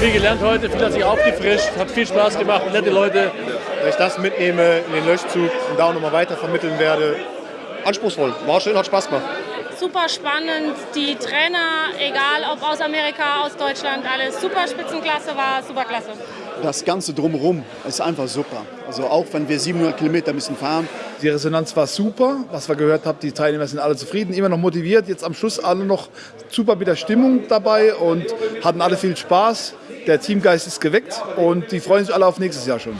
Viel gelernt heute, viel hat sich aufgefrischt, hat viel Spaß gemacht, nette Leute. Dass ich das mitnehme in den Löschzug und da auch nochmal weiter vermitteln werde. Anspruchsvoll, war schön, hat Spaß gemacht. Super spannend, die Trainer, egal ob aus Amerika, aus Deutschland, alles super Spitzenklasse war, super klasse. Das Ganze drumherum ist einfach super. Also auch wenn wir 700 Kilometer müssen fahren. Die Resonanz war super, was wir gehört haben, die Teilnehmer sind alle zufrieden, immer noch motiviert. Jetzt am Schluss alle noch super mit der Stimmung dabei und hatten alle viel Spaß. Der Teamgeist ist geweckt und die freuen sich alle auf nächstes Jahr schon.